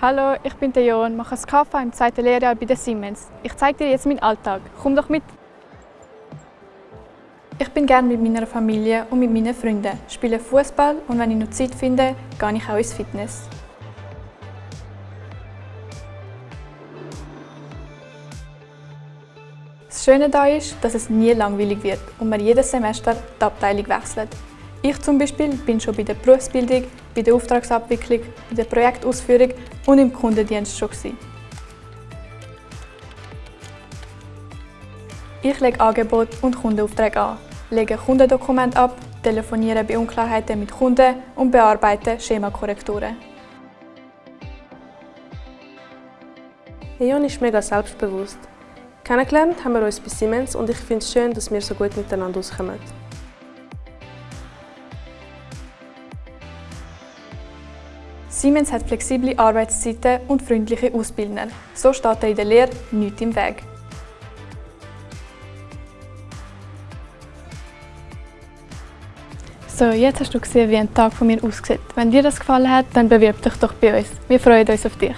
Hallo, ich bin der Jon, mache das KV im zweiten Lehrjahr bei der Siemens. Ich zeige dir jetzt meinen Alltag. Komm doch mit! Ich bin gerne mit meiner Familie und mit meinen Freunden, spiele Fußball und wenn ich noch Zeit finde, gehe ich auch ins Fitness. Das Schöne daran ist, dass es nie langweilig wird und man jedes Semester die Abteilung wechselt. Ich zum Beispiel bin schon bei der Berufsbildung, bei der Auftragsabwicklung, bei der Projektausführung und im Kundendienst schon. Gewesen. Ich lege Angebote und Kundenaufträge an, lege Kundendokumente ab, telefoniere bei Unklarheiten mit Kunden und bearbeite Schemakorrekturen. Leon ist mega selbstbewusst. Kennengelernt haben wir uns bei Siemens und ich finde es schön, dass wir so gut miteinander auskommen. Siemens hat flexible Arbeitszeiten und freundliche Ausbildner. So steht er in der Lehre nichts im Weg. So, jetzt hast du gesehen, wie ein Tag von mir aussieht. Wenn dir das gefallen hat, dann bewirb dich doch bei uns. Wir freuen uns auf dich.